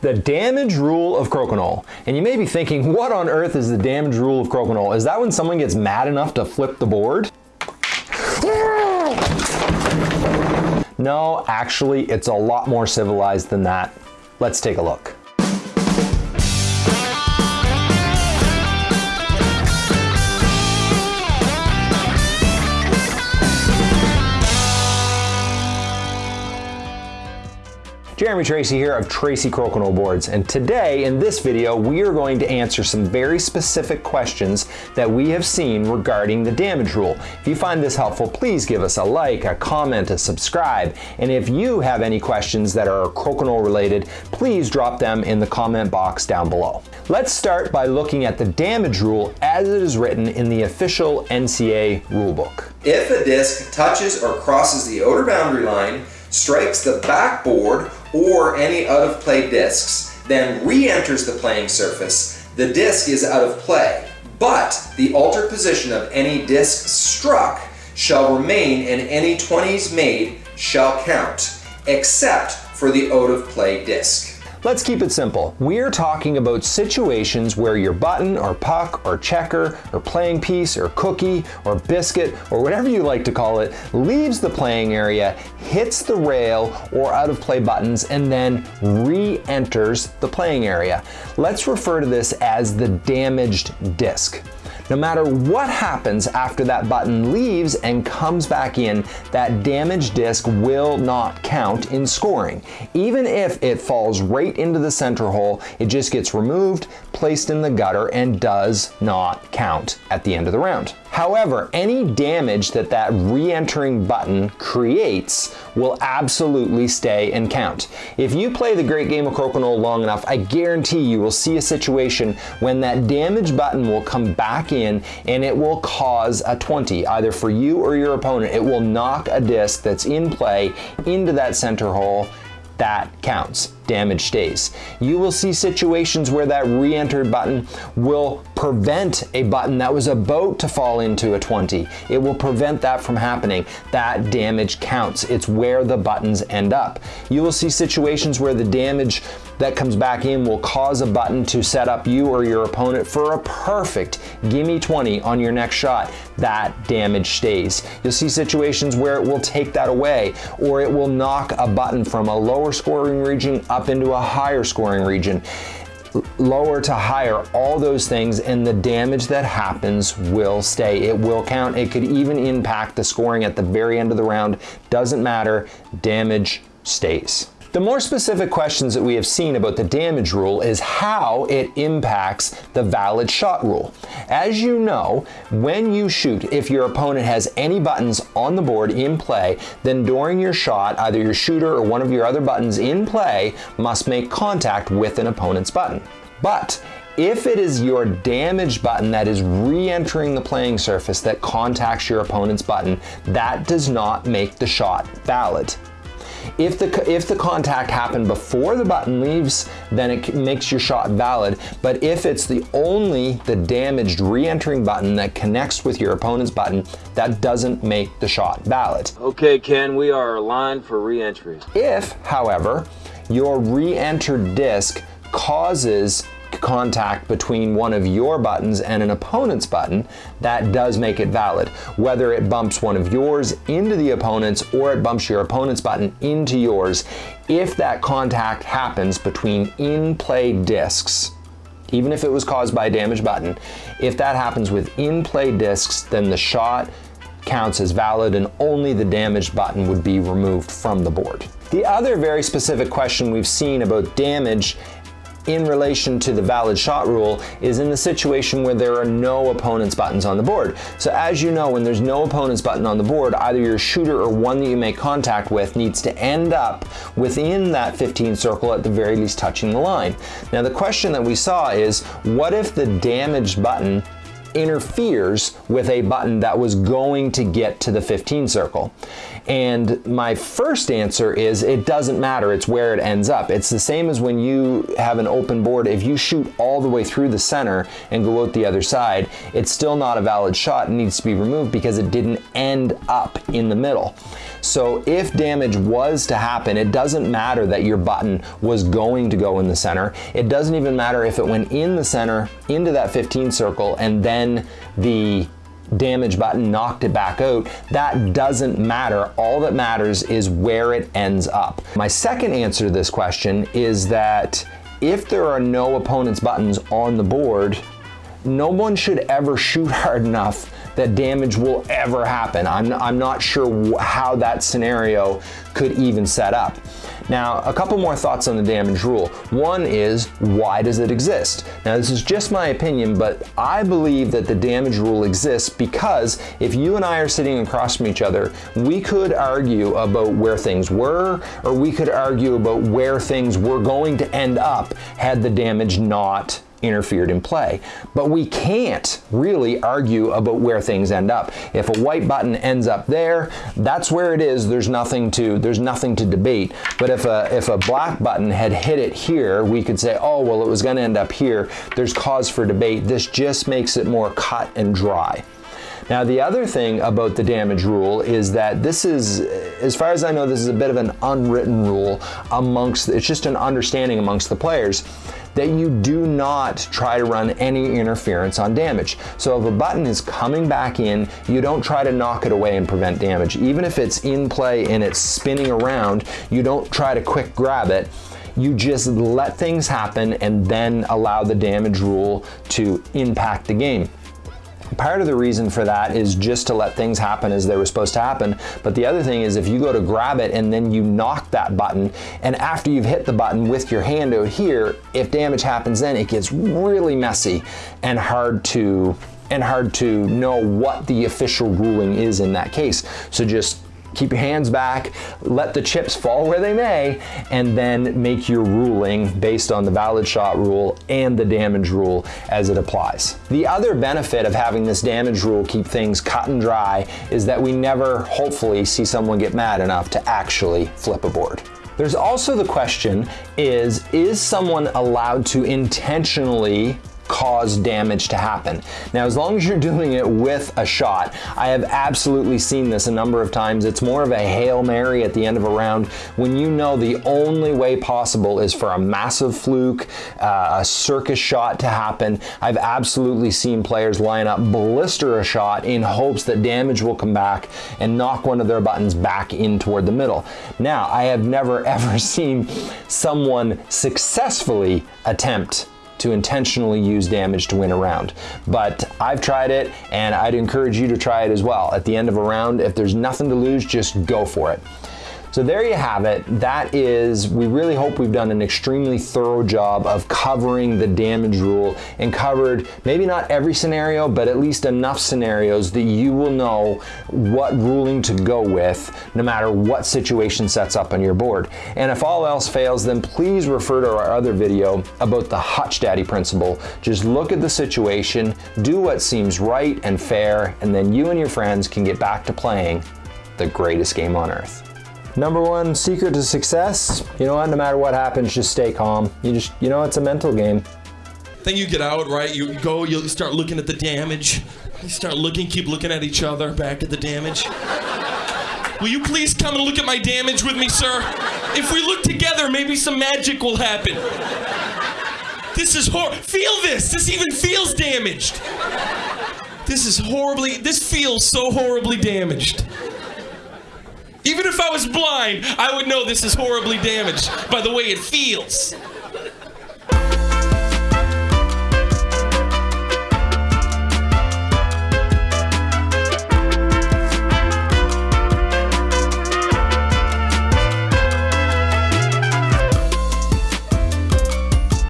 The damage rule of crokinole. And you may be thinking, what on earth is the damage rule of crokinole? Is that when someone gets mad enough to flip the board? No, actually, it's a lot more civilized than that. Let's take a look. Jeremy Tracy here of Tracy Crokinole Boards and today in this video we are going to answer some very specific questions that we have seen regarding the damage rule. If you find this helpful please give us a like, a comment, a subscribe and if you have any questions that are crokinole related please drop them in the comment box down below. Let's start by looking at the damage rule as it is written in the official NCA rulebook. If a disc touches or crosses the outer boundary line, strikes the backboard or any out of play discs, then re-enters the playing surface, the disc is out of play. But the altered position of any disc struck shall remain and any 20s made shall count, except for the out of play disc. Let's keep it simple. We're talking about situations where your button or puck or checker or playing piece or cookie or biscuit or whatever you like to call it leaves the playing area, hits the rail or out of play buttons and then re-enters the playing area. Let's refer to this as the damaged disc. No matter what happens after that button leaves and comes back in, that damaged disc will not count in scoring. Even if it falls right into the center hole, it just gets removed, placed in the gutter, and does not count at the end of the round. However, any damage that that re-entering button creates will absolutely stay and count. If you play the great game of Crokinole long enough, I guarantee you will see a situation when that damage button will come back in and it will cause a 20, either for you or your opponent. It will knock a disc that's in play into that center hole that counts. Damage stays. You will see situations where that re-enter button will prevent a button that was about to fall into a 20. It will prevent that from happening. That damage counts. It's where the buttons end up. You will see situations where the damage that comes back in will cause a button to set up you or your opponent for a perfect gimme 20 on your next shot. That damage stays. You'll see situations where it will take that away or it will knock a button from a lower scoring region up into a higher scoring region lower to higher, all those things, and the damage that happens will stay. It will count. It could even impact the scoring at the very end of the round. Doesn't matter. Damage stays. The more specific questions that we have seen about the damage rule is how it impacts the valid shot rule. As you know, when you shoot, if your opponent has any buttons on the board in play, then during your shot, either your shooter or one of your other buttons in play must make contact with an opponent's button. But if it is your damage button that is re-entering the playing surface that contacts your opponent's button, that does not make the shot valid. If the, if the contact happened before the button leaves, then it makes your shot valid. But if it's the only the damaged re-entering button that connects with your opponent's button, that doesn't make the shot valid. Okay, Ken, we are aligned for re-entry. If, however, your re-entered disc causes contact between one of your buttons and an opponent's button, that does make it valid. Whether it bumps one of yours into the opponent's or it bumps your opponent's button into yours, if that contact happens between in-play discs, even if it was caused by a damaged button, if that happens with in-play discs, then the shot counts as valid and only the damaged button would be removed from the board. The other very specific question we've seen about damage in relation to the valid shot rule is in the situation where there are no opponent's buttons on the board. So as you know, when there's no opponent's button on the board, either your shooter or one that you make contact with needs to end up within that 15 circle at the very least touching the line. Now the question that we saw is, what if the damaged button interferes with a button that was going to get to the 15 circle. And my first answer is it doesn't matter, it's where it ends up. It's the same as when you have an open board. If you shoot all the way through the center and go out the other side, it's still not a valid shot and needs to be removed because it didn't end up in the middle. So if damage was to happen, it doesn't matter that your button was going to go in the center. It doesn't even matter if it went in the center into that 15 circle and then the damage button knocked it back out, that doesn't matter. All that matters is where it ends up. My second answer to this question is that if there are no opponent's buttons on the board, no one should ever shoot hard enough that damage will ever happen. I'm, I'm not sure how that scenario could even set up. Now, a couple more thoughts on the damage rule. One is, why does it exist? Now, this is just my opinion, but I believe that the damage rule exists because if you and I are sitting across from each other, we could argue about where things were, or we could argue about where things were going to end up had the damage not interfered in play. But we can't really argue about where things end up. If a white button ends up there, that's where it is. There's nothing to there's nothing to debate. But if a if a black button had hit it here, we could say, "Oh, well it was going to end up here." There's cause for debate. This just makes it more cut and dry. Now the other thing about the damage rule is that this is, as far as I know, this is a bit of an unwritten rule amongst, it's just an understanding amongst the players that you do not try to run any interference on damage. So if a button is coming back in, you don't try to knock it away and prevent damage. Even if it's in play and it's spinning around, you don't try to quick grab it you just let things happen and then allow the damage rule to impact the game. Part of the reason for that is just to let things happen as they were supposed to happen. But the other thing is if you go to grab it and then you knock that button, and after you've hit the button with your hand out here, if damage happens then, it gets really messy and hard to and hard to know what the official ruling is in that case. So just keep your hands back, let the chips fall where they may, and then make your ruling based on the valid shot rule and the damage rule as it applies. The other benefit of having this damage rule keep things cut and dry is that we never, hopefully, see someone get mad enough to actually flip a board. There's also the question is, is someone allowed to intentionally cause damage to happen. Now, as long as you're doing it with a shot, I have absolutely seen this a number of times. It's more of a Hail Mary at the end of a round when you know the only way possible is for a massive fluke, uh, a circus shot to happen. I've absolutely seen players line up, blister a shot in hopes that damage will come back and knock one of their buttons back in toward the middle. Now, I have never ever seen someone successfully attempt to intentionally use damage to win a round. But I've tried it and I'd encourage you to try it as well. At the end of a round, if there's nothing to lose, just go for it. So there you have it. That is, we really hope we've done an extremely thorough job of covering the damage rule and covered maybe not every scenario, but at least enough scenarios that you will know what ruling to go with no matter what situation sets up on your board. And if all else fails, then please refer to our other video about the Hutch Daddy principle. Just look at the situation, do what seems right and fair, and then you and your friends can get back to playing the greatest game on earth. Number one secret to success, you know what, no matter what happens, just stay calm. You just, you know, it's a mental game. Then you get out, right? You go, you start looking at the damage. You start looking, keep looking at each other, back at the damage. Will you please come and look at my damage with me, sir? If we look together, maybe some magic will happen. This is hor- Feel this! This even feels damaged. This is horribly, this feels so horribly damaged. Even if I was blind, I would know this is horribly damaged by the way it feels.